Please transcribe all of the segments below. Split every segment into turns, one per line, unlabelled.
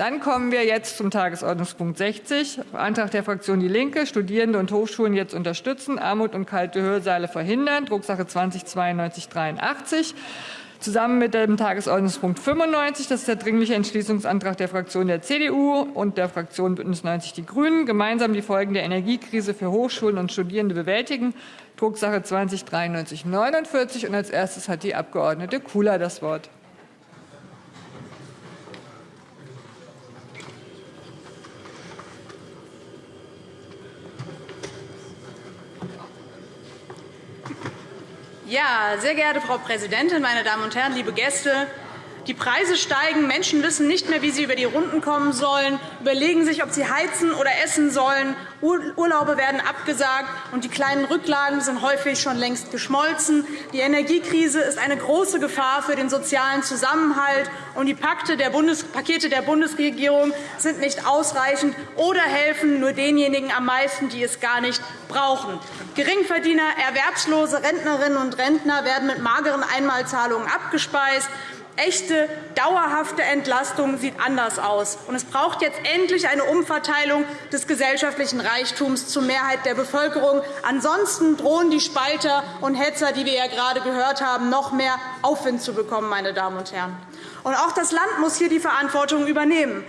Dann kommen wir jetzt zum Tagesordnungspunkt 60, Antrag der Fraktion DIE LINKE, Studierende und Hochschulen jetzt unterstützen, Armut und kalte Hörsaale verhindern, Drucksache 20-9283. Zusammen mit dem Tagesordnungspunkt 95, das ist der Dringliche Entschließungsantrag der Fraktion der CDU und der Fraktion BÜNDNIS 90 die GRÜNEN, gemeinsam die Folgen der Energiekrise für Hochschulen und Studierende bewältigen, Drucksache 20 /9349. Und als erstes hat die Abg. Kula das Wort.
Ja, sehr geehrte Frau Präsidentin, meine Damen und Herren, liebe Gäste! Die Preise steigen, Menschen wissen nicht mehr, wie sie über die Runden kommen sollen, überlegen sich, ob sie heizen oder essen sollen. Urlaube werden abgesagt, und die kleinen Rücklagen sind häufig schon längst geschmolzen. Die Energiekrise ist eine große Gefahr für den sozialen Zusammenhalt, und die Pakete der Bundesregierung sind nicht ausreichend oder helfen nur denjenigen am meisten, die es gar nicht brauchen. Geringverdiener, Erwerbslose, Rentnerinnen und Rentner werden mit mageren Einmalzahlungen abgespeist. Echte, dauerhafte Entlastung sieht anders aus. es braucht jetzt endlich eine Umverteilung des gesellschaftlichen Reichtums zur Mehrheit der Bevölkerung. Ansonsten drohen die Spalter und Hetzer, die wir ja gerade gehört haben, noch mehr Aufwind zu bekommen. Meine Damen und Herren. auch das Land muss hier die Verantwortung übernehmen.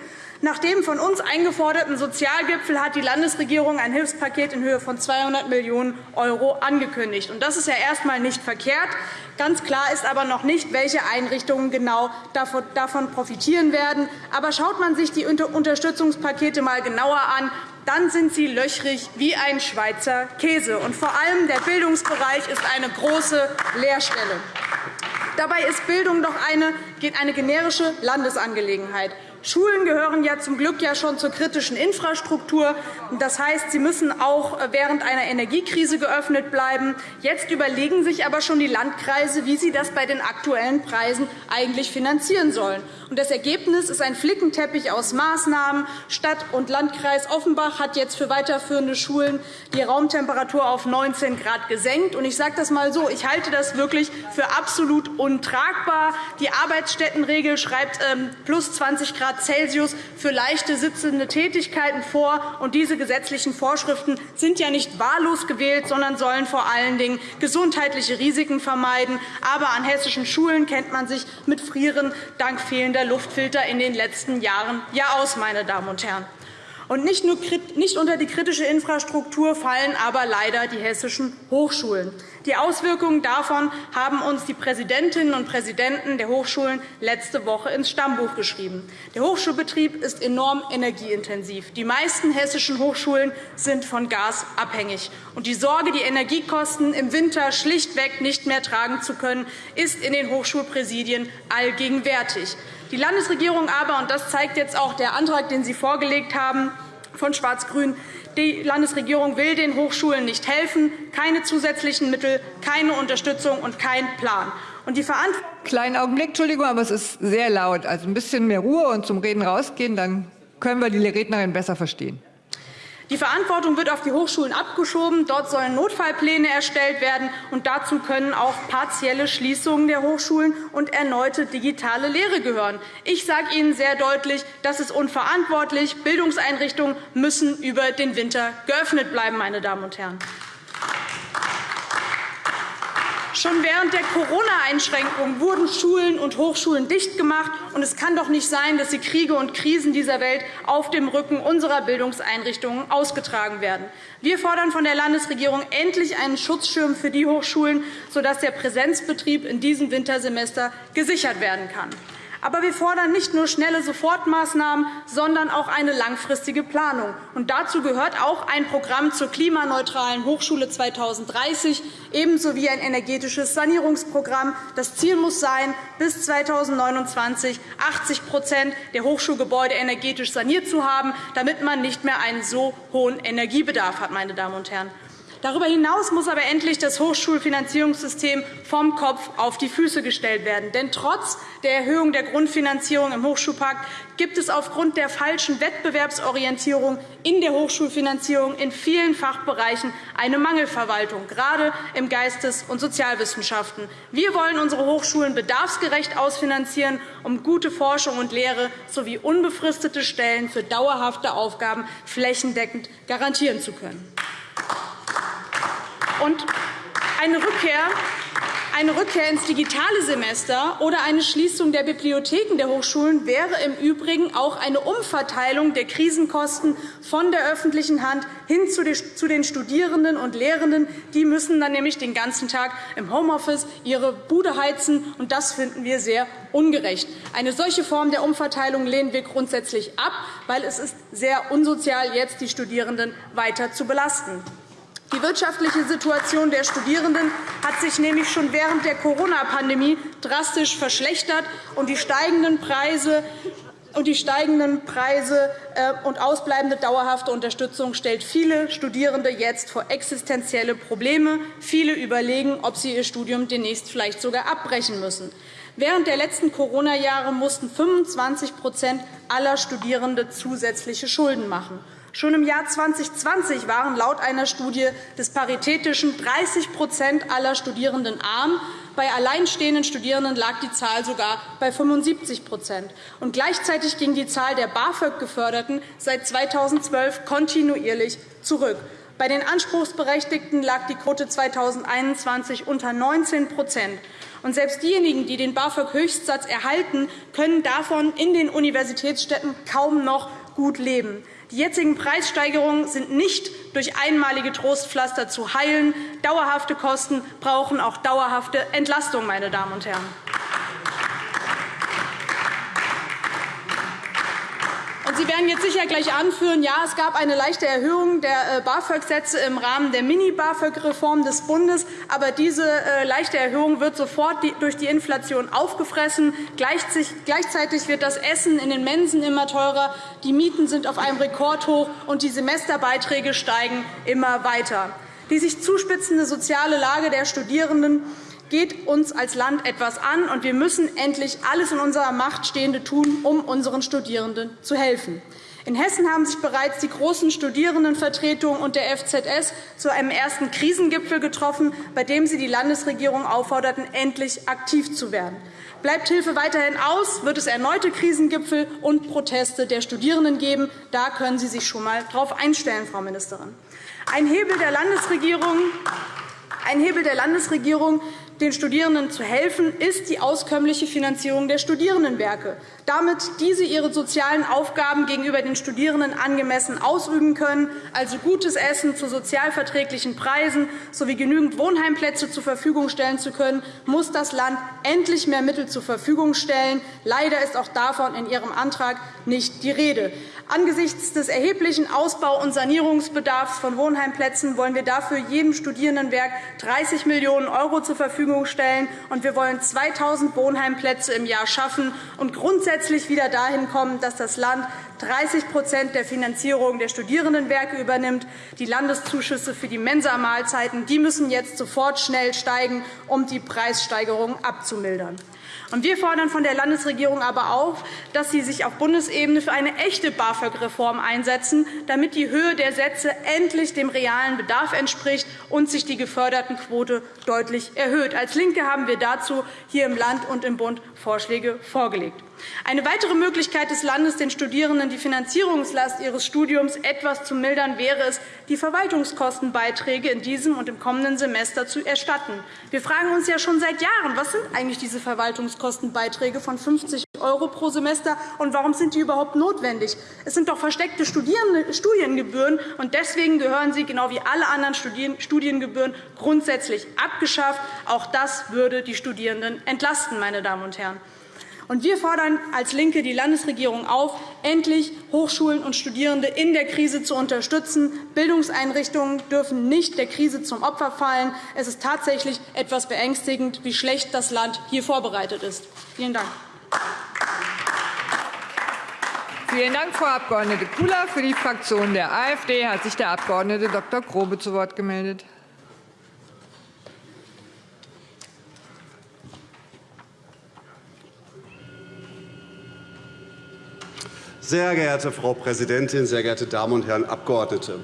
Nach dem von uns eingeforderten Sozialgipfel hat die Landesregierung ein Hilfspaket in Höhe von 200 Millionen € angekündigt. Das ist ja erst einmal nicht verkehrt. Ganz klar ist aber noch nicht, welche Einrichtungen genau davon profitieren werden. Aber schaut man sich die Unterstützungspakete einmal genauer an, dann sind sie löchrig wie ein Schweizer Käse. Und vor allem der Bildungsbereich ist eine große Leerstelle. Dabei ist Bildung doch eine, eine generische Landesangelegenheit. Schulen gehören ja zum Glück ja schon zur kritischen Infrastruktur. Das heißt, sie müssen auch während einer Energiekrise geöffnet bleiben. Jetzt überlegen sich aber schon die Landkreise, wie sie das bei den aktuellen Preisen eigentlich finanzieren sollen. Das Ergebnis ist ein Flickenteppich aus Maßnahmen. Stadt- und Landkreis Offenbach hat jetzt für weiterführende Schulen die Raumtemperatur auf 19 Grad gesenkt. Ich sage das einmal so. Ich halte das wirklich für absolut untragbar. Die Arbeitsstättenregel schreibt ähm, plus 20 Grad Grad Celsius für leichte sitzende Tätigkeiten vor. Und diese gesetzlichen Vorschriften sind ja nicht wahllos gewählt, sondern sollen vor allen Dingen gesundheitliche Risiken vermeiden. Aber an hessischen Schulen kennt man sich mit Frieren dank fehlender Luftfilter in den letzten Jahren ja aus. Meine Damen und Herren. Und nicht, nur, nicht unter die kritische Infrastruktur fallen aber leider die hessischen Hochschulen. Die Auswirkungen davon haben uns die Präsidentinnen und Präsidenten der Hochschulen letzte Woche ins Stammbuch geschrieben. Der Hochschulbetrieb ist enorm energieintensiv. Die meisten hessischen Hochschulen sind von Gas abhängig. Und die Sorge, die Energiekosten im Winter schlichtweg nicht mehr tragen zu können, ist in den Hochschulpräsidien allgegenwärtig. Die Landesregierung aber, und das zeigt jetzt auch der Antrag, den Sie vorgelegt haben, von Schwarz-Grün, die Landesregierung will den Hochschulen nicht helfen, keine zusätzlichen Mittel, keine Unterstützung und kein Plan.
Und die Kleinen Augenblick, Entschuldigung, aber es ist sehr laut. Also ein bisschen mehr Ruhe und zum Reden rausgehen, dann können wir die Rednerin besser verstehen.
Die Verantwortung wird auf die Hochschulen abgeschoben. Dort sollen Notfallpläne erstellt werden. und Dazu können auch partielle Schließungen der Hochschulen und erneute digitale Lehre gehören. Ich sage Ihnen sehr deutlich, das ist unverantwortlich. Bildungseinrichtungen müssen über den Winter geöffnet bleiben. Meine Damen und Herren. Schon während der Corona-Einschränkungen wurden Schulen und Hochschulen dicht gemacht. Und es kann doch nicht sein, dass die Kriege und Krisen dieser Welt auf dem Rücken unserer Bildungseinrichtungen ausgetragen werden. Wir fordern von der Landesregierung endlich einen Schutzschirm für die Hochschulen, sodass der Präsenzbetrieb in diesem Wintersemester gesichert werden kann. Aber wir fordern nicht nur schnelle Sofortmaßnahmen, sondern auch eine langfristige Planung. Und dazu gehört auch ein Programm zur klimaneutralen Hochschule 2030, ebenso wie ein energetisches Sanierungsprogramm. Das Ziel muss sein, bis 2029 80% der Hochschulgebäude energetisch saniert zu haben, damit man nicht mehr einen so hohen Energiebedarf hat. Meine Damen und Herren. Darüber hinaus muss aber endlich das Hochschulfinanzierungssystem vom Kopf auf die Füße gestellt werden. Denn trotz der Erhöhung der Grundfinanzierung im Hochschulpakt gibt es aufgrund der falschen Wettbewerbsorientierung in der Hochschulfinanzierung in vielen Fachbereichen eine Mangelverwaltung, gerade im Geistes- und Sozialwissenschaften. Wir wollen unsere Hochschulen bedarfsgerecht ausfinanzieren, um gute Forschung und Lehre sowie unbefristete Stellen für dauerhafte Aufgaben flächendeckend garantieren zu können. Und eine Rückkehr eine Rückkehr ins digitale Semester oder eine Schließung der Bibliotheken der Hochschulen wäre im Übrigen auch eine Umverteilung der Krisenkosten von der öffentlichen Hand hin zu den Studierenden und Lehrenden. Die müssen dann nämlich den ganzen Tag im Homeoffice ihre Bude heizen, und das finden wir sehr ungerecht. Eine solche Form der Umverteilung lehnen wir grundsätzlich ab, weil es ist sehr unsozial, jetzt die Studierenden weiter zu belasten. Die wirtschaftliche Situation der Studierenden hat sich nämlich schon während der Corona-Pandemie drastisch verschlechtert, und die steigenden Preise und die steigenden Preise äh, und ausbleibende dauerhafte Unterstützung stellt viele Studierende jetzt vor existenzielle Probleme. Viele überlegen, ob sie ihr Studium demnächst vielleicht sogar abbrechen müssen. Während der letzten Corona-Jahre mussten 25% aller Studierende zusätzliche Schulden machen. Schon im Jahr 2020 waren laut einer Studie des Paritätischen 30% aller Studierenden arm. Bei alleinstehenden Studierenden lag die Zahl sogar bei 75 und Gleichzeitig ging die Zahl der BAföG-Geförderten seit 2012 kontinuierlich zurück. Bei den Anspruchsberechtigten lag die Quote 2021 unter 19 und selbst diejenigen, die den BAföG-Höchstsatz erhalten, können davon in den Universitätsstädten kaum noch gut leben. Die jetzigen Preissteigerungen sind nicht durch einmalige Trostpflaster zu heilen. Dauerhafte Kosten brauchen auch dauerhafte Entlastung. Meine Damen und Herren. Sie werden jetzt sicher gleich anführen, ja, es gab eine leichte Erhöhung der äh, BAföG-Sätze im Rahmen der Mini-BAföG-Reform des Bundes. Aber diese äh, leichte Erhöhung wird sofort durch die Inflation aufgefressen. Gleichzeitig wird das Essen in den Mensen immer teurer, die Mieten sind auf einem Rekordhoch, und die Semesterbeiträge steigen immer weiter. Die sich zuspitzende soziale Lage der Studierenden geht uns als Land etwas an, und wir müssen endlich alles in unserer Macht Stehende tun, um unseren Studierenden zu helfen. In Hessen haben sich bereits die großen Studierendenvertretungen und der FZS zu einem ersten Krisengipfel getroffen, bei dem sie die Landesregierung aufforderten, endlich aktiv zu werden. Bleibt Hilfe weiterhin aus, wird es erneute Krisengipfel und Proteste der Studierenden geben. Da können Sie sich schon einmal darauf einstellen, Frau Ministerin. Ein Hebel der Landesregierung ein Hebel der Landesregierung den Studierenden zu helfen, ist die auskömmliche Finanzierung der Studierendenwerke. Damit diese ihre sozialen Aufgaben gegenüber den Studierenden angemessen ausüben können, also gutes Essen zu sozialverträglichen Preisen sowie genügend Wohnheimplätze zur Verfügung stellen zu können, muss das Land endlich mehr Mittel zur Verfügung stellen. Leider ist auch davon in Ihrem Antrag nicht die Rede. Angesichts des erheblichen Ausbau- und Sanierungsbedarfs von Wohnheimplätzen wollen wir dafür jedem Studierendenwerk 30 Millionen € zur Verfügung stellen. und Wir wollen 2.000 Wohnheimplätze im Jahr schaffen und grundsätzlich wieder dahin kommen, dass das Land 30% der Finanzierung der Studierendenwerke übernimmt. Die Landeszuschüsse für die Mensa-Mahlzeiten müssen jetzt sofort schnell steigen, um die Preissteigerungen abzumildern. Wir fordern von der Landesregierung aber auch, dass sie sich auf Bundesebene für eine echte BAföG-Reform einsetzen, damit die Höhe der Sätze endlich dem realen Bedarf entspricht und sich die Gefördertenquote deutlich erhöht. Als LINKE haben wir dazu hier im Land und im Bund Vorschläge vorgelegt. Eine weitere Möglichkeit des Landes, den Studierenden die Finanzierungslast ihres Studiums etwas zu mildern, wäre es, die Verwaltungskostenbeiträge in diesem und im kommenden Semester zu erstatten. Wir fragen uns ja schon seit Jahren, was sind eigentlich diese Verwaltungskostenbeiträge von 50 € pro Semester und warum sind die überhaupt notwendig? Es sind doch versteckte Studiengebühren, und deswegen gehören sie genau wie alle anderen Studiengebühren grundsätzlich abgeschafft. Auch das würde die Studierenden entlasten. Meine Damen und Herren. Wir fordern als LINKE die Landesregierung auf, endlich Hochschulen und Studierende in der Krise zu unterstützen. Bildungseinrichtungen dürfen nicht der Krise zum Opfer fallen. Es ist tatsächlich etwas beängstigend, wie schlecht das Land hier vorbereitet ist. Vielen Dank.
Vielen Dank, Frau Abg. Kula. Für die Fraktion der AfD hat sich der Abg. Dr. Grobe zu Wort gemeldet.
Sehr geehrte Frau Präsidentin, sehr geehrte Damen und Herren Abgeordnete!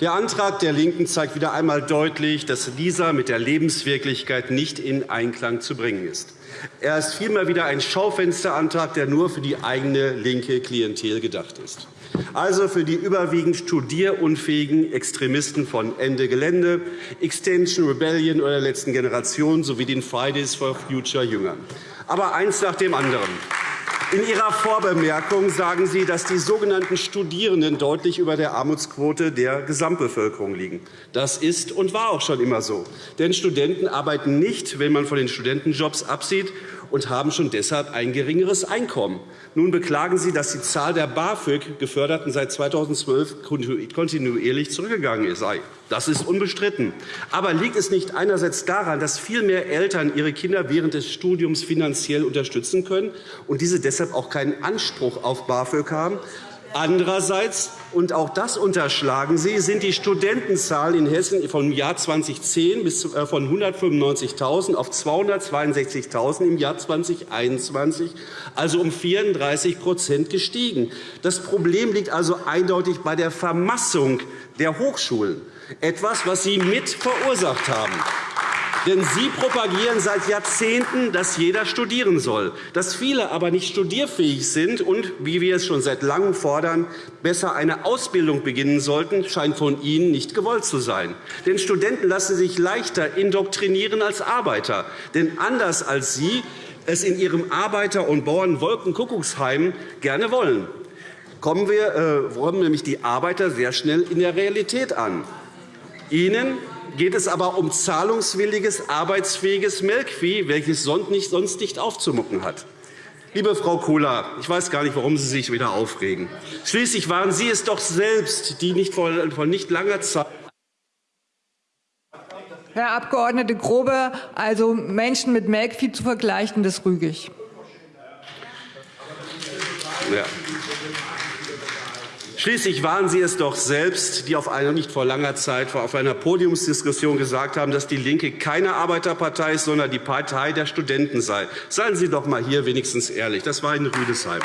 Der Antrag der LINKEN zeigt wieder einmal deutlich, dass dieser mit der Lebenswirklichkeit nicht in Einklang zu bringen ist. Er ist vielmehr wieder ein Schaufensterantrag, der nur für die eigene linke Klientel gedacht ist. Also für die überwiegend studierunfähigen Extremisten von Ende Gelände, Extension Rebellion oder der letzten Generation sowie den Fridays for Future Jüngern. Aber eins nach dem anderen. In Ihrer Vorbemerkung sagen Sie, dass die sogenannten Studierenden deutlich über der Armutsquote der Gesamtbevölkerung liegen. Das ist und war auch schon immer so. Denn Studenten arbeiten nicht, wenn man von den Studentenjobs absieht, und haben schon deshalb ein geringeres Einkommen. Nun beklagen Sie, dass die Zahl der BAföG-Geförderten seit 2012 kontinuierlich zurückgegangen sei. Das ist unbestritten. Aber liegt es nicht einerseits daran, dass viel mehr Eltern ihre Kinder während des Studiums finanziell unterstützen können und diese deshalb auch keinen Anspruch auf BAföG haben, Andererseits, und auch das unterschlagen Sie, sind die Studentenzahlen in Hessen vom Jahr 2010 bis äh, von 195.000 auf 262.000 im Jahr 2021, also um 34% gestiegen. Das Problem liegt also eindeutig bei der Vermassung der Hochschulen, etwas, was Sie mit verursacht haben. Denn Sie propagieren seit Jahrzehnten, dass jeder studieren soll. Dass viele aber nicht studierfähig sind und, wie wir es schon seit Langem fordern, besser eine Ausbildung beginnen sollten, scheint von Ihnen nicht gewollt zu sein. Denn Studenten lassen sich leichter indoktrinieren als Arbeiter. Denn anders als Sie es in Ihrem Arbeiter- und Bauernwolkenkuckucksheim gerne wollen, kommen wir äh, kommen nämlich die Arbeiter sehr schnell in der Realität an. Ihnen geht es aber um zahlungswilliges, arbeitsfähiges Melkvieh, welches sonst nicht aufzumucken hat. Liebe Frau Kula, ich weiß gar nicht, warum Sie sich wieder aufregen. Schließlich waren Sie es doch selbst, die nicht vor nicht langer Zeit
Herr Abg. Grobe, also Menschen mit Melkvieh zu vergleichen, das rüge ich.
Ja. Schließlich waren Sie es doch selbst, die auf einer nicht vor langer Zeit auf einer Podiumsdiskussion gesagt haben, dass DIE LINKE keine Arbeiterpartei ist, sondern die Partei der Studenten sei. Seien Sie doch einmal hier wenigstens ehrlich. Das war in Rüdesheim.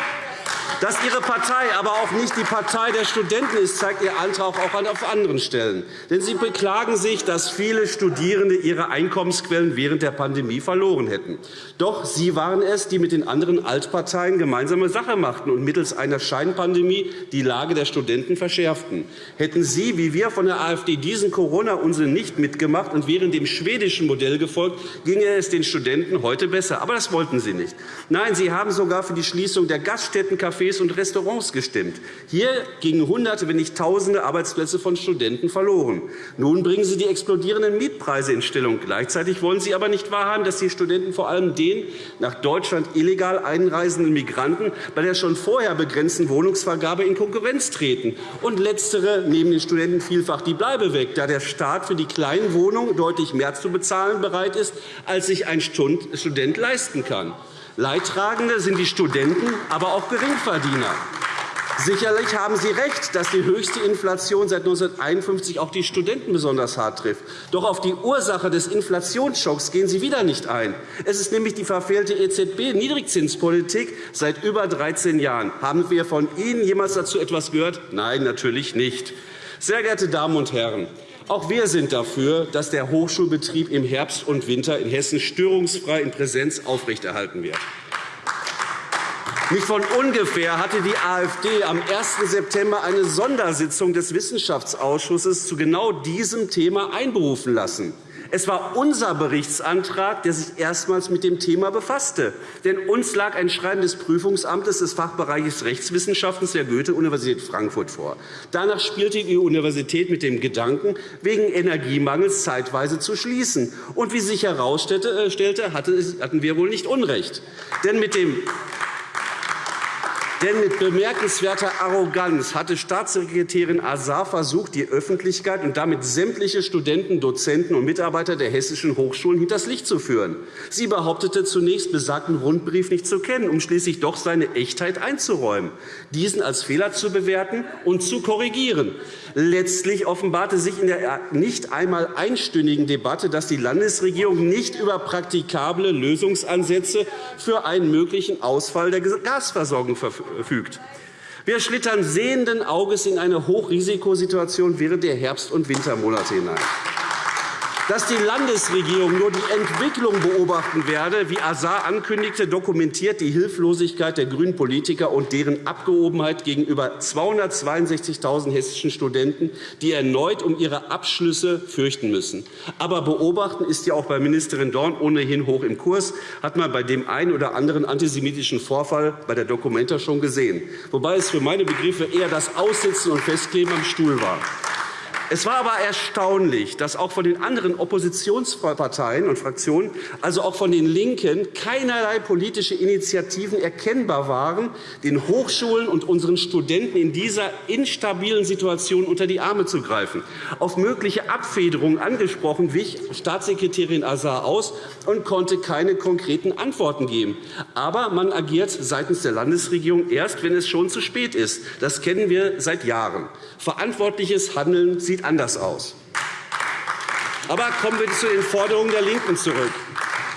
Dass Ihre Partei aber auch nicht die Partei der Studenten ist, zeigt Ihr Antrag auch auf anderen Stellen. Denn Sie beklagen sich, dass viele Studierende ihre Einkommensquellen während der Pandemie verloren hätten. Doch Sie waren es, die mit den anderen Altparteien gemeinsame Sache machten und mittels einer Scheinpandemie die Lage der Studenten verschärften. Hätten Sie, wie wir von der AfD, diesen Corona-Unsinn nicht mitgemacht und wären dem schwedischen Modell gefolgt, ginge es den Studenten heute besser. Aber das wollten Sie nicht. Nein, Sie haben sogar für die Schließung der Gaststätten, Cafés und Restaurants gestimmt. Hier gingen Hunderte, wenn nicht Tausende Arbeitsplätze von Studenten verloren. Nun bringen Sie die explodierenden Mietpreise in Stellung. Gleichzeitig wollen Sie aber nicht wahrhaben, dass die Studenten vor allem den nach Deutschland illegal einreisenden Migranten bei der schon vorher begrenzten Wohnungsvergabe in Konkurrenz treten. Und Letztere nehmen den Studenten vielfach die Bleibe weg, da der Staat für die kleinen Wohnungen deutlich mehr zu bezahlen bereit ist, als sich ein Student leisten kann. Leidtragende sind die Studenten, aber auch Geringverdiener. Sicherlich haben Sie recht, dass die höchste Inflation seit 1951 auch die Studenten besonders hart trifft. Doch auf die Ursache des Inflationsschocks gehen Sie wieder nicht ein. Es ist nämlich die verfehlte EZB-Niedrigzinspolitik seit über 13 Jahren. Haben wir von Ihnen jemals dazu etwas gehört? Nein, natürlich nicht. Sehr geehrte Damen und Herren, auch wir sind dafür, dass der Hochschulbetrieb im Herbst und Winter in Hessen störungsfrei in Präsenz aufrechterhalten wird. Nicht von ungefähr hatte die AfD am 1. September eine Sondersitzung des Wissenschaftsausschusses zu genau diesem Thema einberufen lassen. Es war unser Berichtsantrag, der sich erstmals mit dem Thema befasste. Denn uns lag ein Schreiben des Prüfungsamtes des Fachbereichs Rechtswissenschaften der Goethe-Universität Frankfurt vor. Danach spielte die Universität mit dem Gedanken, wegen Energiemangels zeitweise zu schließen. Und wie sich herausstellte, hatten wir wohl nicht Unrecht. Denn mit dem Denn mit bemerkenswerter Arroganz hatte Staatssekretärin Azar versucht, die Öffentlichkeit und damit sämtliche Studenten, Dozenten und Mitarbeiter der hessischen Hochschulen hinters Licht zu führen. Sie behauptete zunächst, besagten Rundbrief nicht zu kennen, um schließlich doch seine Echtheit einzuräumen, diesen als Fehler zu bewerten und zu korrigieren. Letztlich offenbarte sich in der nicht einmal einstündigen Debatte, dass die Landesregierung nicht über praktikable Lösungsansätze für einen möglichen Ausfall der Gasversorgung verfügt. Wir schlittern sehenden Auges in eine Hochrisikosituation während der Herbst- und Wintermonate hinein dass die Landesregierung nur die Entwicklung beobachten werde, wie Azar ankündigte, dokumentiert die Hilflosigkeit der grünen Politiker und deren Abgehobenheit gegenüber 262.000 hessischen Studenten, die erneut um ihre Abschlüsse fürchten müssen. Aber beobachten ist ja auch bei Ministerin Dorn ohnehin hoch im Kurs, hat man bei dem einen oder anderen antisemitischen Vorfall bei der Dokumenta schon gesehen, wobei es für meine Begriffe eher das Aussitzen und Festkleben am Stuhl war. Es war aber erstaunlich, dass auch von den anderen Oppositionsparteien und Fraktionen, also auch von den LINKEN, keinerlei politische Initiativen erkennbar waren, den Hochschulen und unseren Studenten in dieser instabilen Situation unter die Arme zu greifen. Auf mögliche Abfederungen angesprochen wich Staatssekretärin Azar aus und konnte keine konkreten Antworten geben. Aber man agiert seitens der Landesregierung erst, wenn es schon zu spät ist. Das kennen wir seit Jahren. Verantwortliches Handeln sieht anders aus. Aber kommen wir zu den Forderungen der LINKEN zurück.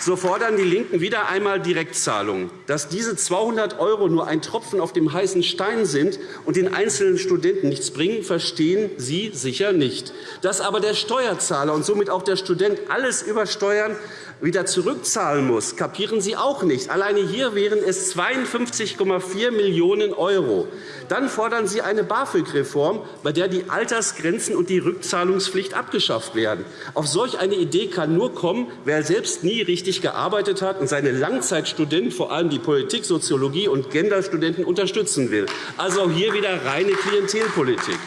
So fordern die LINKEN wieder einmal Direktzahlungen. Dass diese 200 € nur ein Tropfen auf dem heißen Stein sind und den einzelnen Studenten nichts bringen, verstehen Sie sicher nicht. Dass aber der Steuerzahler und somit auch der Student alles übersteuern wieder zurückzahlen muss, kapieren Sie auch nicht. Alleine hier wären es 52,4 Millionen €. Dann fordern Sie eine BAföG-Reform, bei der die Altersgrenzen und die Rückzahlungspflicht abgeschafft werden. Auf solch eine Idee kann nur kommen, wer selbst nie richtig gearbeitet hat und seine Langzeitstudenten, vor allem die Politik, Soziologie und Genderstudenten, unterstützen will. Also auch hier wieder reine Klientelpolitik.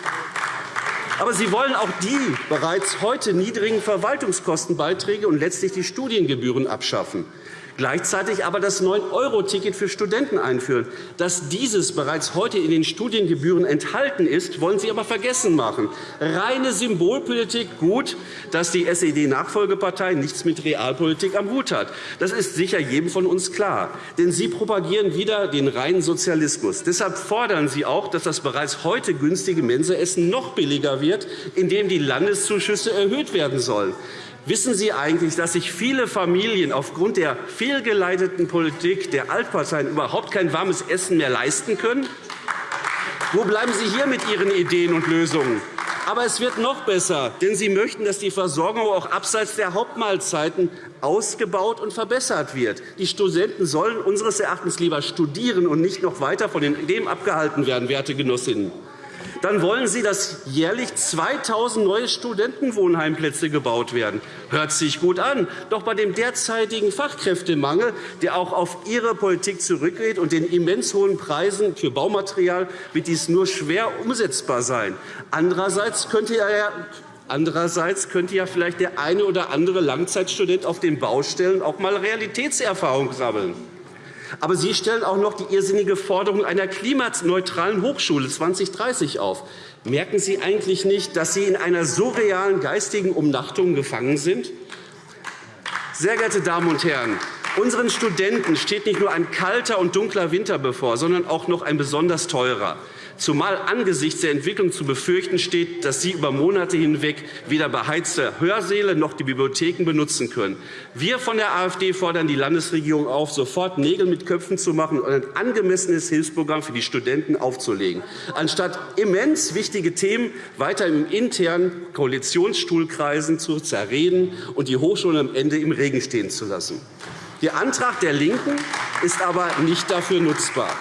Aber Sie wollen auch die bereits heute niedrigen Verwaltungskostenbeiträge und letztlich die Studiengebühren abschaffen gleichzeitig aber das 9-Euro-Ticket für Studenten einführen. Dass dieses bereits heute in den Studiengebühren enthalten ist, wollen Sie aber vergessen machen. Reine Symbolpolitik, gut, dass die SED-Nachfolgepartei nichts mit Realpolitik am Hut hat. Das ist sicher jedem von uns klar. Denn Sie propagieren wieder den reinen Sozialismus. Deshalb fordern Sie auch, dass das bereits heute günstige Mensaessen noch billiger wird, indem die Landeszuschüsse erhöht werden sollen. Wissen Sie eigentlich, dass sich viele Familien aufgrund der fehlgeleiteten Politik der Altparteien überhaupt kein warmes Essen mehr leisten können? Wo bleiben Sie hier mit Ihren Ideen und Lösungen? Aber es wird noch besser, denn Sie möchten, dass die Versorgung auch abseits der Hauptmahlzeiten ausgebaut und verbessert wird. Die Studenten sollen unseres Erachtens lieber studieren und nicht noch weiter von dem abgehalten werden, werte Genossinnen dann wollen Sie, dass jährlich 2.000 neue Studentenwohnheimplätze gebaut werden. Hört sich gut an. Doch bei dem derzeitigen Fachkräftemangel, der auch auf Ihre Politik zurückgeht, und den immens hohen Preisen für Baumaterial wird dies nur schwer umsetzbar sein. Andererseits könnte ja Andererseits könnte ja vielleicht der eine oder andere Langzeitstudent auf den Baustellen auch einmal Realitätserfahrung sammeln. Aber Sie stellen auch noch die irrsinnige Forderung einer klimaneutralen Hochschule 2030 auf. Merken Sie eigentlich nicht, dass Sie in einer surrealen geistigen Umnachtung gefangen sind? Sehr geehrte Damen und Herren, unseren Studenten steht nicht nur ein kalter und dunkler Winter bevor, sondern auch noch ein besonders teurer zumal angesichts der Entwicklung zu befürchten steht, dass sie über Monate hinweg weder beheizte Hörsäle noch die Bibliotheken benutzen können. Wir von der AfD fordern die Landesregierung auf, sofort Nägel mit Köpfen zu machen und ein angemessenes Hilfsprogramm für die Studenten aufzulegen, anstatt immens wichtige Themen weiter im internen Koalitionsstuhlkreisen zu zerreden und die Hochschulen am Ende im Regen stehen zu lassen. Der Antrag der LINKEN ist aber nicht dafür nutzbar.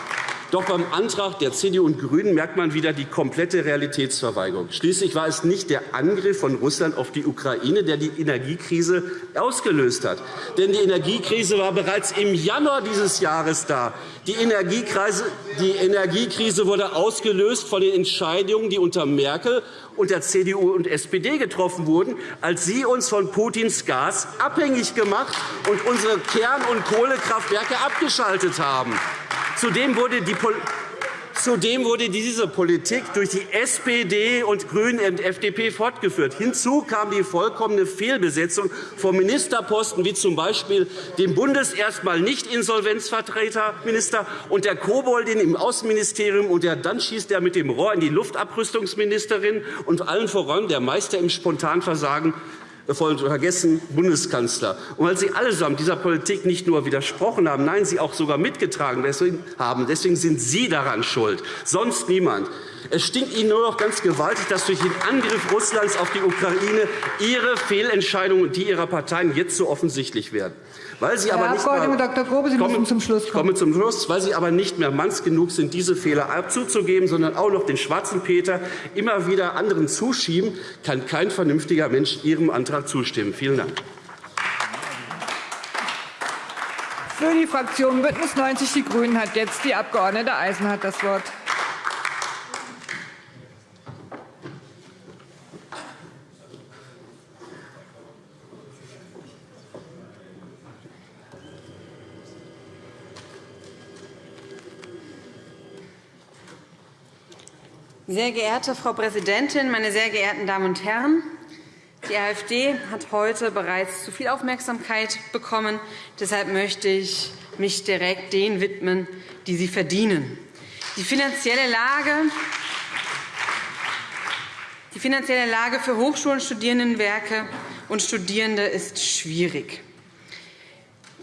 Doch beim Antrag der CDU und GRÜNEN merkt man wieder die komplette Realitätsverweigerung. Schließlich war es nicht der Angriff von Russland auf die Ukraine, der die Energiekrise ausgelöst hat. Denn die Energiekrise war bereits im Januar dieses Jahres da. Die Energiekrise, die Energiekrise wurde ausgelöst von den Entscheidungen, die unter Merkel und der CDU und SPD getroffen wurden, als sie uns von Putins Gas abhängig gemacht und unsere Kern- und Kohlekraftwerke abgeschaltet haben. Zudem wurde die Zudem wurde diese Politik durch die SPD und GRÜNE und FDP fortgeführt. Hinzu kam die vollkommene Fehlbesetzung von Ministerposten wie z. B. dem Bundes erstmal nicht Insolvenzvertreterminister und der Koboldin im Außenministerium und der dann schießt er mit dem Rohr in die Luftabrüstungsministerin und allen voran der Meister im Spontanversagen vergessen Bundeskanzler. Und weil Sie allesamt dieser Politik nicht nur widersprochen haben, nein, sie auch sogar mitgetragen haben, deswegen sind Sie daran schuld, sonst niemand. Es stinkt Ihnen nur noch ganz gewaltig, dass durch den Angriff Russlands auf die Ukraine Ihre Fehlentscheidungen und die Ihrer Parteien jetzt so offensichtlich werden. Weil Sie
Herr
aber nicht
Abg.
mehr,
Dr. Grobe, Sie kommen, müssen zum Schluss kommen.
komme zum Schluss, weil Sie aber nicht mehr manns genug sind, diese Fehler zuzugeben, sondern auch noch den schwarzen Peter immer wieder anderen zuschieben, kann kein vernünftiger Mensch Ihrem Antrag zustimmen. Vielen Dank.
Für die Fraktion BÜNDNIS 90 die GRÜNEN hat jetzt die Abg. Eisenhardt das Wort.
Sehr geehrte Frau Präsidentin, meine sehr geehrten Damen und Herren! Die AfD hat heute bereits zu viel Aufmerksamkeit bekommen. Deshalb möchte ich mich direkt denen widmen, die sie verdienen. Die finanzielle Lage die finanzielle Lage für Hochschulen, Studierendenwerke und Studierende ist schwierig.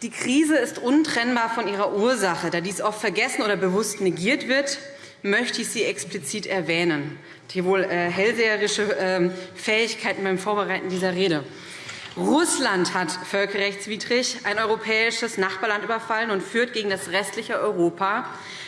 Die Krise ist untrennbar von ihrer Ursache. Da dies oft vergessen oder bewusst negiert wird, möchte ich sie explizit erwähnen. Die wohl äh, hellseherische ähm, Fähigkeiten beim Vorbereiten dieser Rede. Russland hat völkerrechtswidrig ein europäisches Nachbarland überfallen und führt gegen das restliche Europa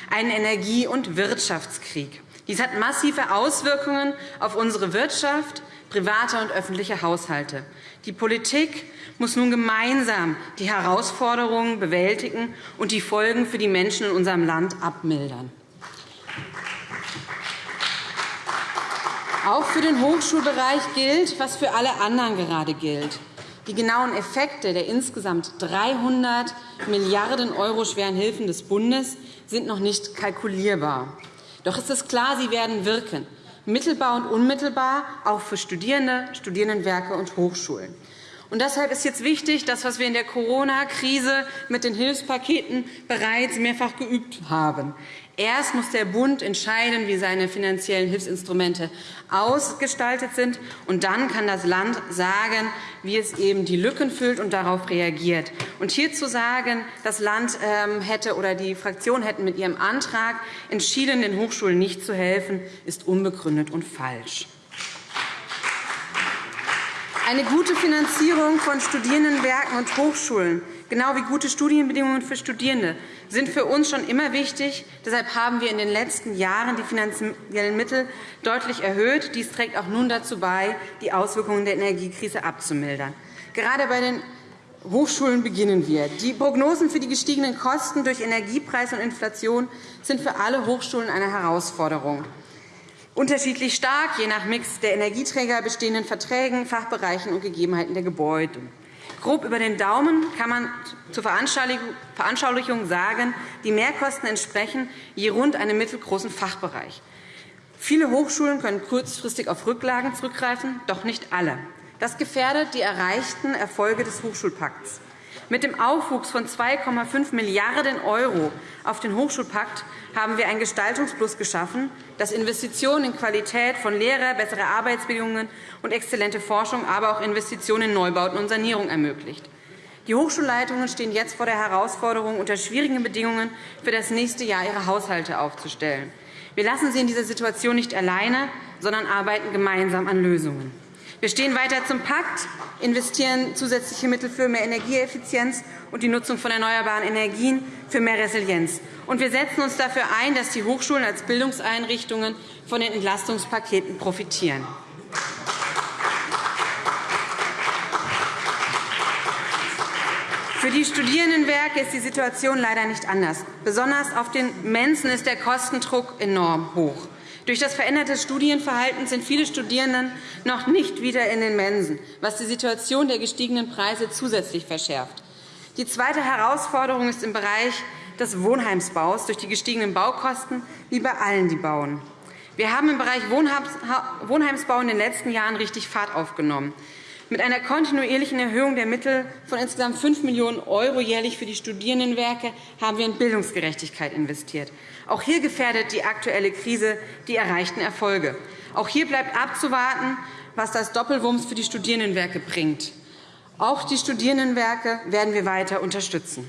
einen Energie- und Wirtschaftskrieg. Dies hat massive Auswirkungen auf unsere Wirtschaft, private und öffentliche Haushalte. Die Politik muss nun gemeinsam die Herausforderungen bewältigen und die Folgen für die Menschen in unserem Land abmildern. Auch für den Hochschulbereich gilt, was für alle anderen gerade gilt. Die genauen Effekte der insgesamt 300 Milliarden € schweren Hilfen des Bundes sind noch nicht kalkulierbar. Doch ist es klar, sie werden wirken, mittelbar und unmittelbar, auch für Studierende, Studierendenwerke und Hochschulen. Und deshalb ist jetzt wichtig, das, was wir in der Corona-Krise mit den Hilfspaketen bereits mehrfach geübt haben. Erst muss der Bund entscheiden, wie seine finanziellen Hilfsinstrumente ausgestaltet sind. Und dann kann das Land sagen, wie es eben die Lücken füllt und darauf reagiert. Und hier zu sagen, das Land ähm, hätte oder die Fraktion hätten mit ihrem Antrag entschieden, den Hochschulen nicht zu helfen, ist unbegründet und falsch. Eine gute Finanzierung von Studierendenwerken und Hochschulen, genau wie gute Studienbedingungen für Studierende, sind für uns schon immer wichtig. Deshalb haben wir in den letzten Jahren die finanziellen Mittel deutlich erhöht. Dies trägt auch nun dazu bei, die Auswirkungen der Energiekrise abzumildern. Gerade bei den Hochschulen beginnen wir. Die Prognosen für die gestiegenen Kosten durch Energiepreis und Inflation sind für alle Hochschulen eine Herausforderung unterschiedlich stark, je nach Mix der Energieträger, bestehenden Verträgen, Fachbereichen und Gegebenheiten der Gebäude. Grob über den Daumen kann man zur Veranschaulichung sagen, die Mehrkosten entsprechen je rund einem mittelgroßen Fachbereich. Viele Hochschulen können kurzfristig auf Rücklagen zurückgreifen, doch nicht alle. Das gefährdet die erreichten Erfolge des Hochschulpakts. Mit dem Aufwuchs von 2,5 Milliarden € auf den Hochschulpakt haben wir ein Gestaltungsplus geschaffen, das Investitionen in Qualität von Lehrer, bessere Arbeitsbedingungen und exzellente Forschung, aber auch Investitionen in Neubauten und Sanierung ermöglicht. Die Hochschulleitungen stehen jetzt vor der Herausforderung, unter schwierigen Bedingungen für das nächste Jahr ihre Haushalte aufzustellen. Wir lassen sie in dieser Situation nicht alleine, sondern arbeiten gemeinsam an Lösungen. Wir stehen weiter zum Pakt, investieren zusätzliche Mittel für mehr Energieeffizienz und die Nutzung von erneuerbaren Energien für mehr Resilienz. Und wir setzen uns dafür ein, dass die Hochschulen als Bildungseinrichtungen von den Entlastungspaketen profitieren. Für die Studierendenwerke ist die Situation leider nicht anders. Besonders auf den Mensen ist der Kostendruck enorm hoch. Durch das veränderte Studienverhalten sind viele Studierenden noch nicht wieder in den Mensen, was die Situation der gestiegenen Preise zusätzlich verschärft. Die zweite Herausforderung ist im Bereich des Wohnheimsbaus durch die gestiegenen Baukosten wie bei allen, die bauen. Wir haben im Bereich Wohnheimsbau in den letzten Jahren richtig Fahrt aufgenommen. Mit einer kontinuierlichen Erhöhung der Mittel von insgesamt 5 Millionen € jährlich für die Studierendenwerke haben wir in Bildungsgerechtigkeit investiert. Auch hier gefährdet die aktuelle Krise die erreichten Erfolge. Auch hier bleibt abzuwarten, was das Doppelwumms für die Studierendenwerke bringt. Auch die Studierendenwerke werden wir weiter unterstützen.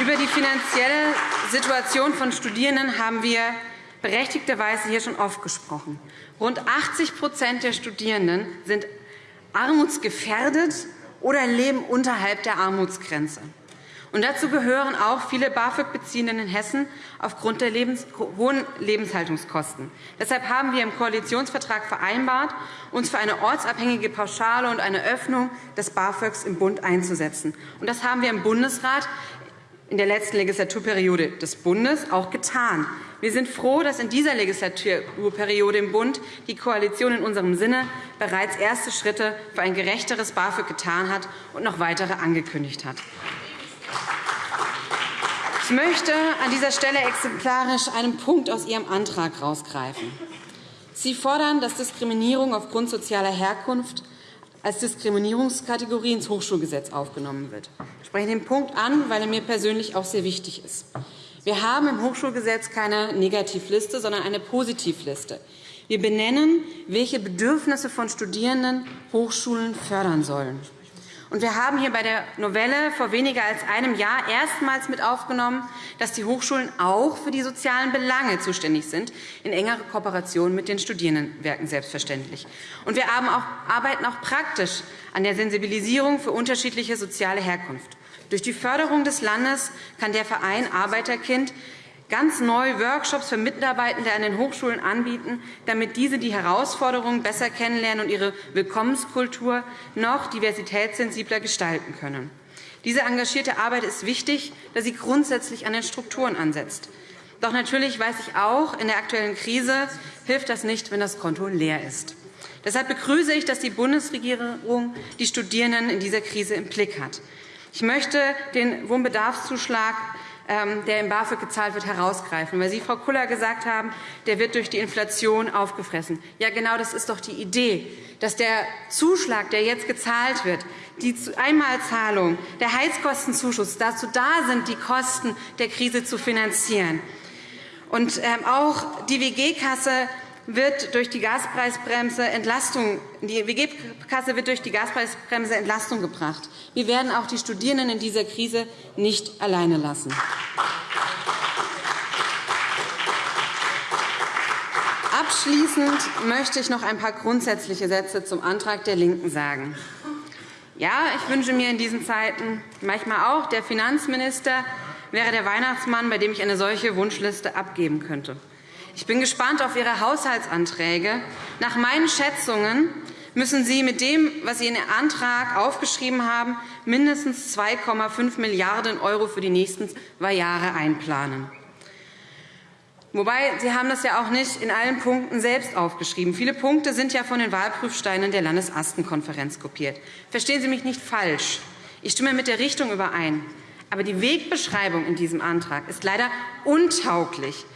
Über die finanzielle Situation von Studierenden haben wir berechtigterweise hier schon oft gesprochen. Rund 80% der Studierenden sind armutsgefährdet oder leben unterhalb der Armutsgrenze. Und dazu gehören auch viele BAföG-Beziehenden in Hessen aufgrund der Lebens hohen Lebenshaltungskosten. Deshalb haben wir im Koalitionsvertrag vereinbart, uns für eine ortsabhängige Pauschale und eine Öffnung des BAföGs im Bund einzusetzen. Und das haben wir im Bundesrat in der letzten Legislaturperiode des Bundes auch getan. Wir sind froh, dass in dieser Legislaturperiode im Bund die Koalition in unserem Sinne bereits erste Schritte für ein gerechteres BAföG getan hat und noch weitere angekündigt hat. Ich möchte an dieser Stelle exemplarisch einen Punkt aus Ihrem Antrag herausgreifen. Sie fordern, dass Diskriminierung aufgrund sozialer Herkunft als Diskriminierungskategorie ins Hochschulgesetz aufgenommen wird. Ich spreche den Punkt an, weil er mir persönlich auch sehr wichtig ist. Wir haben im Hochschulgesetz keine Negativliste, sondern eine Positivliste. Wir benennen, welche Bedürfnisse von Studierenden Hochschulen fördern sollen. Und wir haben hier bei der Novelle vor weniger als einem Jahr erstmals mit aufgenommen, dass die Hochschulen auch für die sozialen Belange zuständig sind, in engerer Kooperation mit den Studierendenwerken selbstverständlich. Und wir arbeiten auch praktisch an der Sensibilisierung für unterschiedliche soziale Herkunft. Durch die Förderung des Landes kann der Verein Arbeiterkind ganz neu Workshops für Mitarbeitende an den Hochschulen anbieten, damit diese die Herausforderungen besser kennenlernen und ihre Willkommenskultur noch diversitätssensibler gestalten können. Diese engagierte Arbeit ist wichtig, da sie grundsätzlich an den Strukturen ansetzt. Doch natürlich weiß ich auch, in der aktuellen Krise hilft das nicht, wenn das Konto leer ist. Deshalb begrüße ich, dass die Bundesregierung die Studierenden in dieser Krise im Blick hat. Ich möchte den Wohnbedarfszuschlag ähm, der im BAföG gezahlt wird, herausgreifen. Weil Sie, Frau Kuller, gesagt haben, der wird durch die Inflation aufgefressen. Ja, genau das ist doch die Idee, dass der Zuschlag, der jetzt gezahlt wird, die Einmalzahlung, der Heizkostenzuschuss dazu da sind, die Kosten der Krise zu finanzieren. Und ähm, auch die WG-Kasse wird durch die Gaspreisbremse Entlastung, die WG-Kasse wird durch die Gaspreisbremse Entlastung gebracht. Wir werden auch die Studierenden in dieser Krise nicht alleine lassen. Abschließend möchte ich noch ein paar grundsätzliche Sätze zum Antrag der LINKEN sagen. Ja, ich wünsche mir in diesen Zeiten manchmal auch, der Finanzminister wäre der Weihnachtsmann, bei dem ich eine solche Wunschliste abgeben könnte. Ich bin gespannt auf Ihre Haushaltsanträge. Nach meinen Schätzungen müssen Sie mit dem, was Sie in Ihrem Antrag aufgeschrieben haben, mindestens 2,5 Milliarden € für die nächsten zwei Jahre einplanen. Wobei, Sie haben das ja auch nicht in allen Punkten selbst aufgeschrieben. Viele Punkte sind ja von den Wahlprüfsteinen der Landesastenkonferenz kopiert. Verstehen Sie mich nicht falsch. Ich stimme mit der Richtung überein. Aber die Wegbeschreibung in diesem Antrag ist leider untauglich.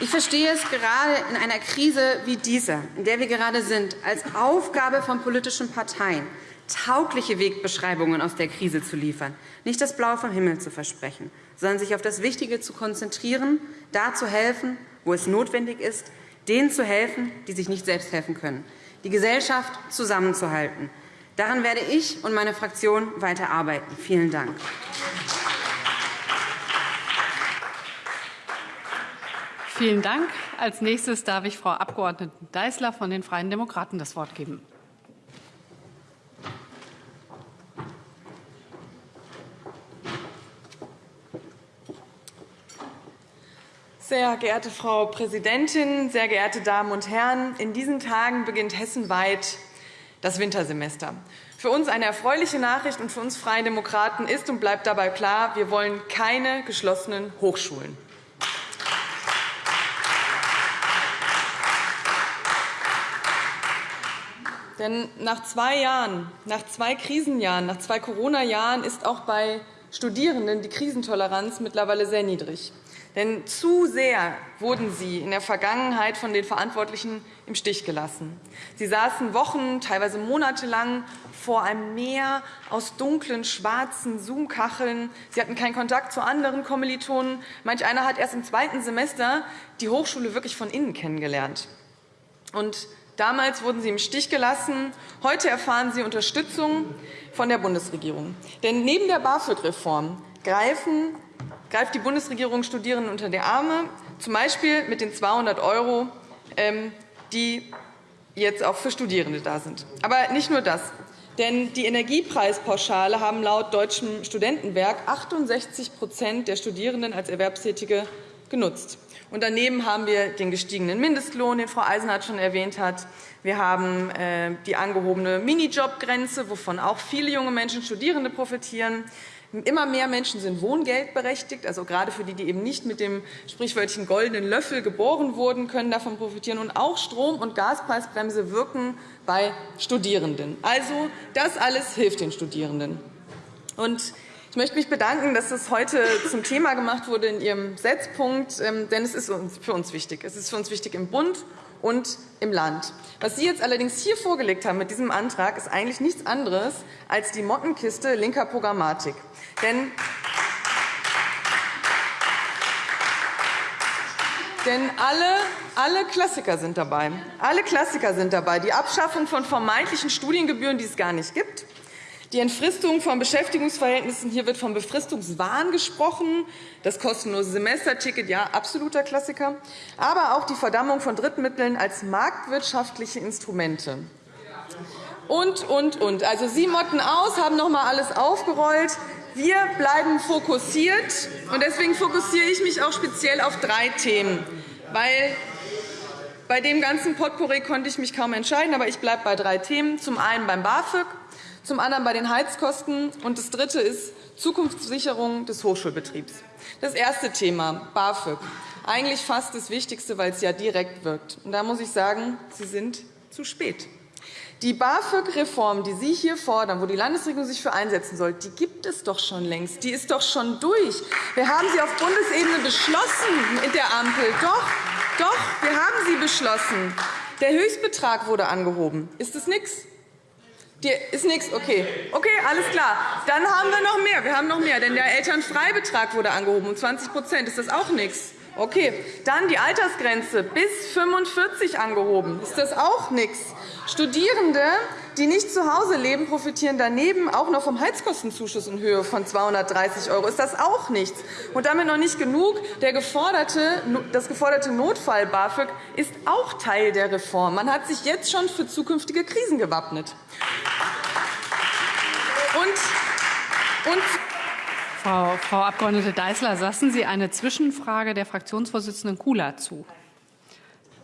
Ich verstehe es gerade in einer Krise wie dieser, in der wir gerade sind, als Aufgabe von politischen Parteien, taugliche Wegbeschreibungen aus der Krise zu liefern, nicht das Blaue vom Himmel zu versprechen, sondern sich auf das Wichtige zu konzentrieren, da zu helfen, wo es notwendig ist, denen zu helfen, die sich nicht selbst helfen können, die Gesellschaft zusammenzuhalten. Daran werde ich und meine Fraktion weiter arbeiten. Vielen Dank.
Vielen Dank. Als nächstes darf ich Frau Abg. Deißler von den Freien Demokraten das Wort geben.
Sehr geehrte Frau Präsidentin, sehr geehrte Damen und Herren! In diesen Tagen beginnt hessenweit das Wintersemester. Für uns eine erfreuliche Nachricht und für uns Freie Demokraten ist und bleibt dabei klar, wir wollen keine geschlossenen Hochschulen. Denn nach zwei Jahren, nach zwei Krisenjahren, nach zwei Corona-Jahren ist auch bei Studierenden die Krisentoleranz mittlerweile sehr niedrig. Denn zu sehr wurden sie in der Vergangenheit von den Verantwortlichen im Stich gelassen. Sie saßen Wochen, teilweise monatelang vor einem Meer aus dunklen, schwarzen Zoom-Kacheln. Sie hatten keinen Kontakt zu anderen Kommilitonen. Manch einer hat erst im zweiten Semester die Hochschule wirklich von innen kennengelernt. Und damals wurden sie im Stich gelassen. Heute erfahren sie Unterstützung von der Bundesregierung. Denn neben der BAföG-Reform greift die Bundesregierung Studierenden unter die Arme, z. B. mit den 200 €, ähm, die jetzt auch für Studierende da sind. Aber nicht nur das. Denn die Energiepreispauschale haben laut Deutschem Studentenwerk 68% der Studierenden als Erwerbstätige genutzt. Und daneben haben wir den gestiegenen Mindestlohn, den Frau Eisenhardt schon erwähnt hat. Wir haben äh, die angehobene Minijobgrenze, wovon auch viele junge Menschen, Studierende profitieren. Immer mehr Menschen sind wohngeldberechtigt, also gerade für die, die eben nicht mit dem sprichwörtlichen goldenen Löffel geboren wurden, können davon profitieren. Und auch Strom- und Gaspreisbremse wirken bei Studierenden. Also das alles hilft den Studierenden. Und ich möchte mich bedanken, dass das heute zum Thema gemacht wurde in Ihrem Setzpunkt, ähm, denn es ist für uns wichtig. Es ist für uns wichtig im Bund und im Land. Was Sie jetzt allerdings hier vorgelegt haben mit diesem Antrag, ist eigentlich nichts anderes als die Mottenkiste linker Programmatik. Denn Denn alle, alle Klassiker sind dabei. Alle Klassiker sind dabei. Die Abschaffung von vermeintlichen Studiengebühren, die es gar nicht gibt. Die Entfristung von Beschäftigungsverhältnissen. Hier wird vom Befristungswahn gesprochen. Das kostenlose Semesterticket, ja, absoluter Klassiker. Aber auch die Verdammung von Drittmitteln als marktwirtschaftliche Instrumente. Und, und, und. Also Sie motten aus, haben noch einmal alles aufgerollt. Wir bleiben fokussiert. und Deswegen fokussiere ich mich auch speziell auf drei Themen. Weil bei dem ganzen Potpourri konnte ich mich kaum entscheiden, aber ich bleibe bei drei Themen. Zum einen beim BAföG, zum anderen bei den Heizkosten, und das dritte ist Zukunftssicherung des Hochschulbetriebs. Das erste Thema, BAföG. Eigentlich fast das Wichtigste, weil es ja direkt wirkt. Und da muss ich sagen, Sie sind zu spät. Die BAföG-Reform, die Sie hier fordern, wo die Landesregierung sich für einsetzen soll, die gibt es doch schon längst. Die ist doch schon durch. Wir haben sie auf Bundesebene beschlossen mit der Ampel. Doch, doch, wir haben sie beschlossen. Der Höchstbetrag wurde angehoben. Ist das nichts? Ist nichts, okay. Okay, alles klar. Dann haben wir noch mehr. Wir haben noch mehr, denn der Elternfreibetrag wurde angehoben um 20 Ist das auch nichts? Okay. Dann die Altersgrenze bis 45 angehoben. Ist das auch nichts? Studierende, die nicht zu Hause leben, profitieren daneben auch noch vom Heizkostenzuschuss in Höhe von 230 €. Ist das auch nichts? Und damit noch nicht genug. Der geforderte, das geforderte Notfall-BAföG ist auch Teil der Reform. Man hat sich jetzt schon für zukünftige Krisen gewappnet.
Und, und Frau, Frau Abg. Deißler, lassen Sie eine Zwischenfrage der Fraktionsvorsitzenden Kula zu.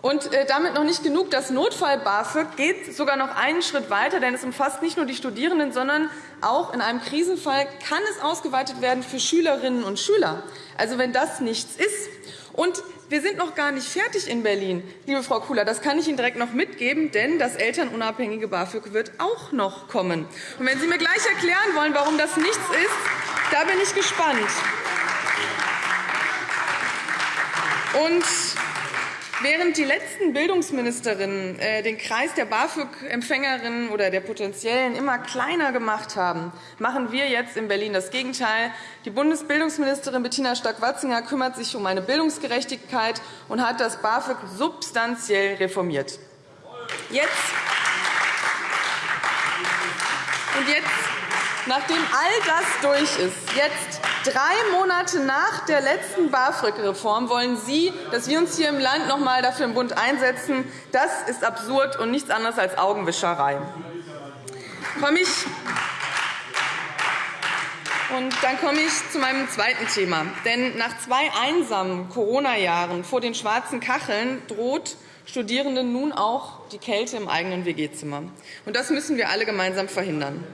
Und äh, damit noch nicht genug. Das Notfall-BAföG geht sogar noch einen Schritt weiter, denn es umfasst nicht nur die Studierenden, sondern auch in einem Krisenfall kann es ausgeweitet werden für Schülerinnen und Schüler. Also wenn das nichts ist. Und wir sind noch gar nicht fertig in Berlin, liebe Frau Kula. Das kann ich Ihnen direkt noch mitgeben, denn das elternunabhängige BAföG wird auch noch kommen. Und wenn Sie mir gleich erklären wollen, warum das nichts ist, da bin ich gespannt. Und Während die letzten Bildungsministerinnen äh, den Kreis der BAföG-Empfängerinnen oder der Potenziellen immer kleiner gemacht haben, machen wir jetzt in Berlin das Gegenteil. Die Bundesbildungsministerin Bettina Stark-Watzinger kümmert sich um eine Bildungsgerechtigkeit und hat das BAföG substanziell reformiert. Jetzt und jetzt, nachdem all das durch ist, jetzt Drei Monate nach der letzten BAföG-Reform wollen Sie, dass wir uns hier im Land noch einmal dafür im Bund einsetzen. Das ist absurd und nichts anderes als Augenwischerei. Dann komme ich zu meinem zweiten Thema. Denn nach zwei einsamen Corona-Jahren vor den schwarzen Kacheln droht Studierenden nun auch die Kälte im eigenen WG-Zimmer. Das müssen wir alle gemeinsam verhindern.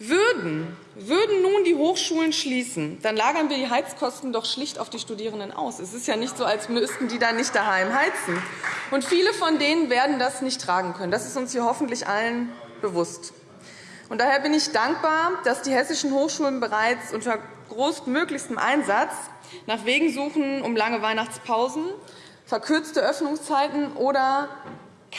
Würden, würden nun die Hochschulen schließen, dann lagern wir die Heizkosten doch schlicht auf die Studierenden aus. Es ist ja nicht so, als müssten die dann nicht daheim heizen. Und viele von denen werden das nicht tragen können. Das ist uns hier hoffentlich allen bewusst. Und daher bin ich dankbar, dass die hessischen Hochschulen bereits unter größtmöglichstem Einsatz nach Wegen suchen, um lange Weihnachtspausen, verkürzte Öffnungszeiten oder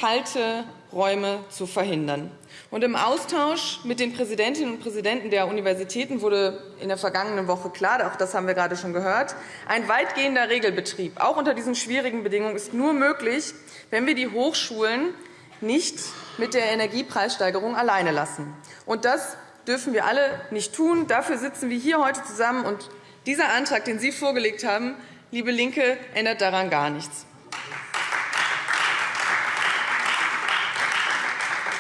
kalte Räume zu verhindern. Und Im Austausch mit den Präsidentinnen und Präsidenten der Universitäten wurde in der vergangenen Woche klar, auch das haben wir gerade schon gehört, ein weitgehender Regelbetrieb, auch unter diesen schwierigen Bedingungen, ist nur möglich, wenn wir die Hochschulen nicht mit der Energiepreissteigerung alleine lassen. Und das dürfen wir alle nicht tun. Dafür sitzen wir hier heute zusammen. Und dieser Antrag, den Sie vorgelegt haben, liebe LINKE, ändert daran gar nichts.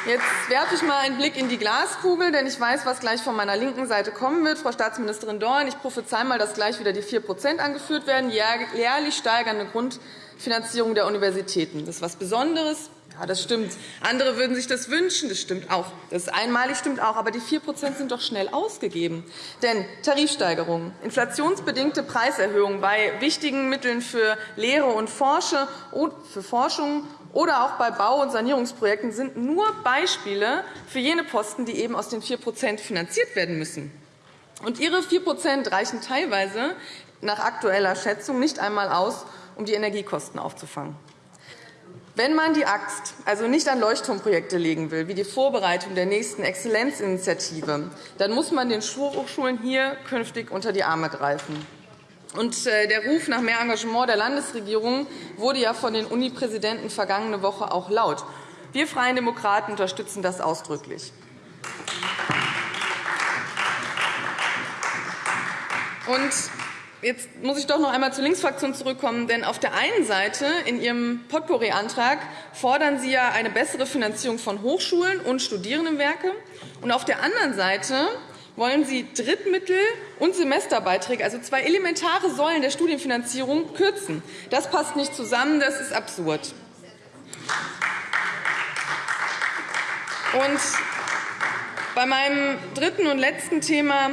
Jetzt werfe ich mal einen Blick in die Glaskugel, denn ich weiß, was gleich von meiner linken Seite kommen wird. Frau Staatsministerin Dorn, ich prophezei mal, dass gleich wieder die 4% angeführt werden, jährlich steigernde Grundfinanzierung der Universitäten. Das ist etwas Besonderes. Ja, das stimmt. Andere würden sich das wünschen. Das stimmt auch. Das ist einmalig, stimmt auch. Aber die 4% sind doch schnell ausgegeben. Denn Tarifsteigerungen, inflationsbedingte Preiserhöhungen bei wichtigen Mitteln für Lehre und Forschung oder auch bei Bau- und Sanierungsprojekten sind nur Beispiele für jene Posten, die eben aus den 4% finanziert werden müssen. Und Ihre 4% reichen teilweise nach aktueller Schätzung nicht einmal aus, um die Energiekosten aufzufangen. Wenn man die Axt also nicht an Leuchtturmprojekte legen will, wie die Vorbereitung der nächsten Exzellenzinitiative, dann muss man den Hochschulen hier künftig unter die Arme greifen. Äh, der Ruf nach mehr Engagement der Landesregierung wurde ja von den Unipräsidenten vergangene Woche auch laut. Wir Freien Demokraten unterstützen das ausdrücklich. Und Jetzt muss ich doch noch einmal zur Linksfraktion zurückkommen. Denn auf der einen Seite in Ihrem Potpourri-Antrag fordern Sie ja eine bessere Finanzierung von Hochschulen und Studierendenwerke. Und auf der anderen Seite wollen Sie Drittmittel und Semesterbeiträge, also zwei elementare Säulen der Studienfinanzierung, kürzen. Das passt nicht zusammen, das ist absurd. Und bei meinem dritten und letzten Thema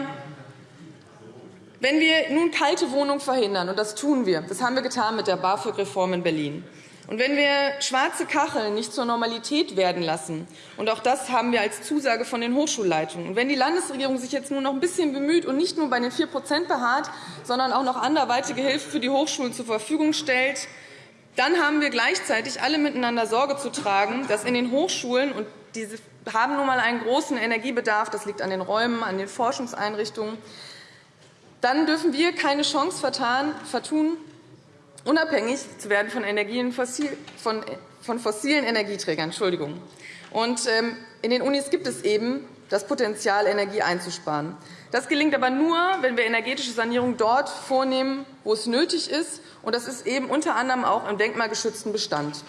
wenn wir nun kalte Wohnungen verhindern, und das tun wir, das haben wir getan mit der BAföG-Reform in Berlin, und wenn wir schwarze Kacheln nicht zur Normalität werden lassen, und auch das haben wir als Zusage von den Hochschulleitungen, und wenn die Landesregierung sich jetzt nur noch ein bisschen bemüht und nicht nur bei den 4% beharrt, sondern auch noch anderweitige Hilfe für die Hochschulen zur Verfügung stellt, dann haben wir gleichzeitig alle miteinander Sorge zu tragen, dass in den Hochschulen, und diese haben nun einmal einen großen Energiebedarf, das liegt an den Räumen, an den Forschungseinrichtungen, dann dürfen wir keine Chance vertun, unabhängig zu werden von, Energien, von, fossilen Energieträgern. Entschuldigung. Und, ähm, in den Unis gibt es eben das Potenzial, Energie einzusparen. Das gelingt aber nur, wenn wir energetische Sanierung dort vornehmen, wo es nötig ist. Und das ist eben unter anderem auch im denkmalgeschützten Bestand.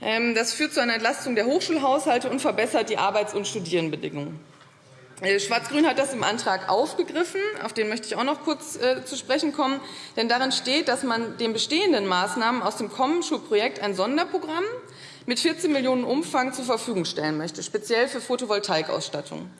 Ähm, das führt zu einer Entlastung der Hochschulhaushalte und verbessert die Arbeits- und Studierendenbedingungen. Äh, Schwarz-Grün hat das im Antrag aufgegriffen. Auf den möchte ich auch noch kurz äh, zu sprechen kommen. Denn darin steht, dass man den bestehenden Maßnahmen aus dem Kommen-Schulprojekt ein Sonderprogramm mit 14 Millionen € Umfang zur Verfügung stellen möchte, speziell für Photovoltaikausstattung.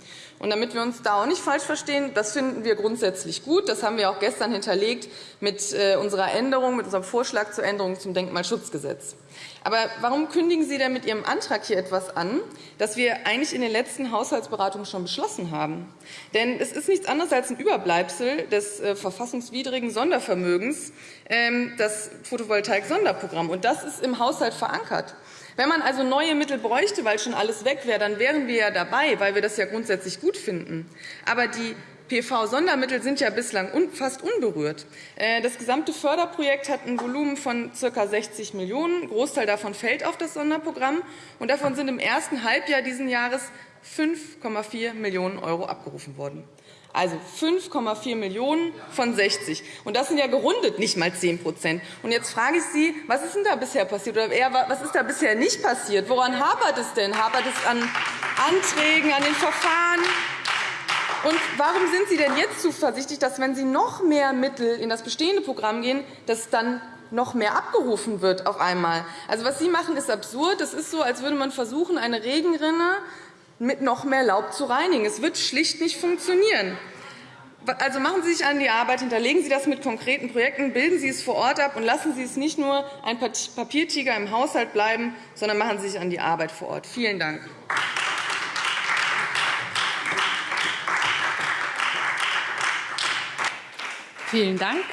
Und damit wir uns da auch nicht falsch verstehen, das finden wir grundsätzlich gut. Das haben wir auch gestern hinterlegt mit äh, unserer Änderung, mit unserem Vorschlag zur Änderung zum Denkmalschutzgesetz. Aber warum kündigen Sie denn mit Ihrem Antrag hier etwas an, das wir eigentlich in den letzten Haushaltsberatungen schon beschlossen haben? Denn es ist nichts anderes als ein Überbleibsel des äh, verfassungswidrigen Sondervermögens, ähm, das Photovoltaik-Sonderprogramm. Und das ist im Haushalt verankert. Wenn man also neue Mittel bräuchte, weil schon alles weg wäre, dann wären wir ja dabei, weil wir das ja grundsätzlich gut finden. Aber die PV-Sondermittel sind ja bislang fast unberührt. Äh, das gesamte Förderprojekt hat ein Volumen von ca. 60 Millionen €. Ein Großteil davon fällt auf das Sonderprogramm. und Davon sind im ersten Halbjahr dieses Jahres 5,4 Millionen € abgerufen worden. Also 5,4 Millionen € von 60. Und das sind ja gerundet nicht einmal 10 Und Jetzt frage ich Sie, was ist denn da bisher passiert? Oder eher, was ist da bisher nicht passiert? Woran hapert es denn? Hapert es an Anträgen, an den Verfahren? Und warum sind Sie denn jetzt zuversichtlich, dass, wenn Sie noch mehr Mittel in das bestehende Programm gehen, dass dann noch mehr abgerufen wird auf einmal? Also, was Sie machen, ist absurd. Das ist so, als würde man versuchen, eine Regenrinne mit noch mehr Laub zu reinigen. Es wird schlicht nicht funktionieren. Also machen Sie sich an die Arbeit, hinterlegen Sie das mit konkreten Projekten, bilden Sie es vor Ort ab und lassen Sie es nicht nur ein Papiertiger im Haushalt bleiben, sondern machen Sie sich an die Arbeit vor Ort. Vielen Dank.
Vielen Dank.